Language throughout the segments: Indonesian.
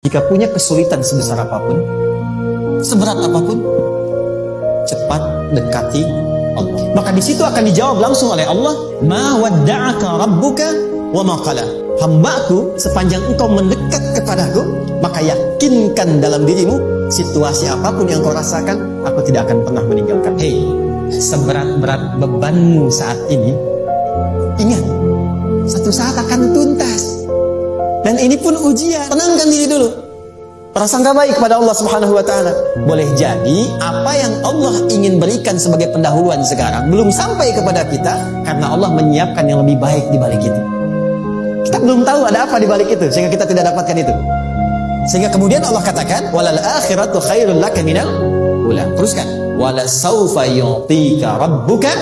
Jika punya kesulitan sebesar apa pun, seberat apa pun, cepat dekati Allah. Maka di situ akan dijawab langsung oleh Allah, "Ma wadda'aka rabbuka wa ma qala." Hambaku, sepanjang engkau mendekat kepadaku, maka yakinkan dalam dirimu situasi apa pun yang kau rasakan, aku tidak akan pernah meninggalkan. Hei, seberat-berat bebanmu saat ini, ingat, satu saat akan tuntas. Dan ini pun ujian. Tenangkan diri dulu. Prasangka baik kepada Allah Subhanahu wa taala. Boleh jadi apa yang Allah ingin berikan sebagai pendahuluan sekarang belum sampai kepada kita karena Allah menyiapkan yang lebih baik di balik itu. Kita belum tahu ada apa di balik itu sehingga kita tidak dapatkan itu. Sehingga kemudian Allah katakan walal akhiratu khairul laka minal ula. Teruskan. Wala saufa yu'tika rabbuka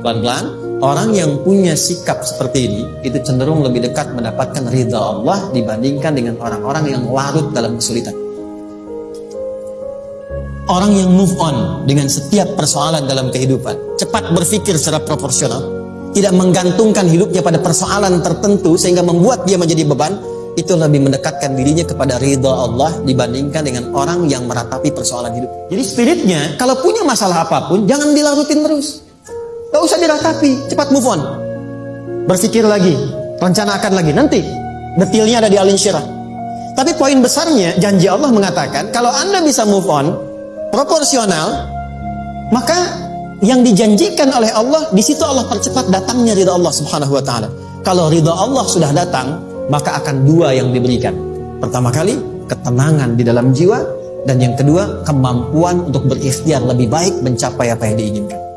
pelan-pelan Orang yang punya sikap seperti ini itu cenderung lebih dekat mendapatkan ridha Allah dibandingkan dengan orang-orang yang larut dalam kesulitan. Orang yang move on dengan setiap persoalan dalam kehidupan, cepat berpikir secara proporsional, tidak menggantungkan hidupnya pada persoalan tertentu sehingga membuat dia menjadi beban, itu lebih mendekatkan dirinya kepada ridha Allah dibandingkan dengan orang yang meratapi persoalan hidup. Jadi spiritnya, kalau punya masalah apa pun, jangan dilarutin terus. Gak usah diratapi, cepat move on. Berpikir lagi, rencanakan lagi. Nanti detailnya ada di Alin Syirah. Tapi poin besarnya, janji Allah mengatakan, kalau Anda bisa move on, proporsional, maka yang dijanjikan oleh Allah, di situ Allah percepat datangnya ridha Allah subhanahu wa ta'ala. Kalau ridha Allah sudah datang, maka akan dua yang diberikan. Pertama kali, ketenangan di dalam jiwa, dan yang kedua, kemampuan untuk berikhtiar lebih baik mencapai apa yang diinginkan.